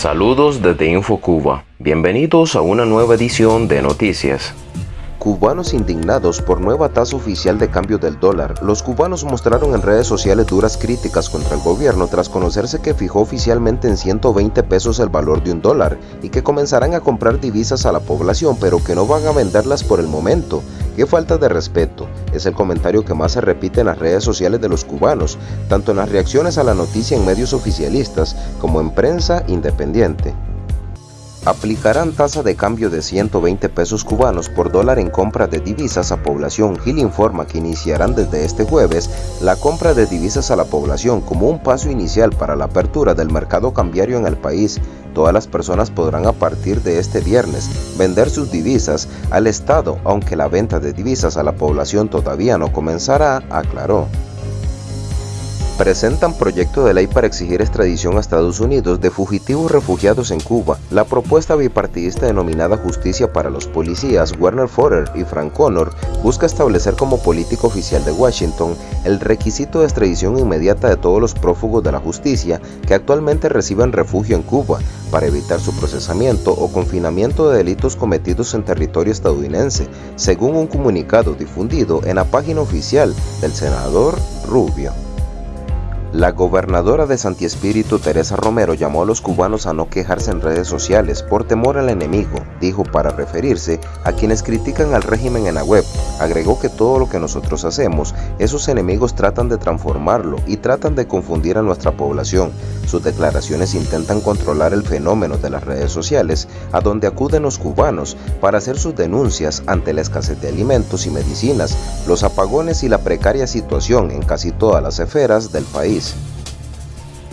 Saludos desde InfoCuba. Bienvenidos a una nueva edición de Noticias. Cubanos indignados por nueva tasa oficial de cambio del dólar. Los cubanos mostraron en redes sociales duras críticas contra el gobierno tras conocerse que fijó oficialmente en 120 pesos el valor de un dólar y que comenzarán a comprar divisas a la población pero que no van a venderlas por el momento. ¡Qué falta de respeto! Es el comentario que más se repite en las redes sociales de los cubanos, tanto en las reacciones a la noticia en medios oficialistas como en prensa independiente aplicarán tasa de cambio de 120 pesos cubanos por dólar en compra de divisas a población. Gil informa que iniciarán desde este jueves la compra de divisas a la población como un paso inicial para la apertura del mercado cambiario en el país. Todas las personas podrán a partir de este viernes vender sus divisas al Estado, aunque la venta de divisas a la población todavía no comenzará, aclaró presentan proyecto de ley para exigir extradición a Estados Unidos de fugitivos refugiados en Cuba. La propuesta bipartidista denominada Justicia para los Policías, Werner Forer y Frank Connor, busca establecer como político oficial de Washington el requisito de extradición inmediata de todos los prófugos de la justicia que actualmente reciben refugio en Cuba, para evitar su procesamiento o confinamiento de delitos cometidos en territorio estadounidense, según un comunicado difundido en la página oficial del senador Rubio. La gobernadora de Santi Espíritu, Teresa Romero, llamó a los cubanos a no quejarse en redes sociales por temor al enemigo, dijo para referirse a quienes critican al régimen en la web. Agregó que todo lo que nosotros hacemos, esos enemigos tratan de transformarlo y tratan de confundir a nuestra población. Sus declaraciones intentan controlar el fenómeno de las redes sociales, a donde acuden los cubanos para hacer sus denuncias ante la escasez de alimentos y medicinas, los apagones y la precaria situación en casi todas las esferas del país. please.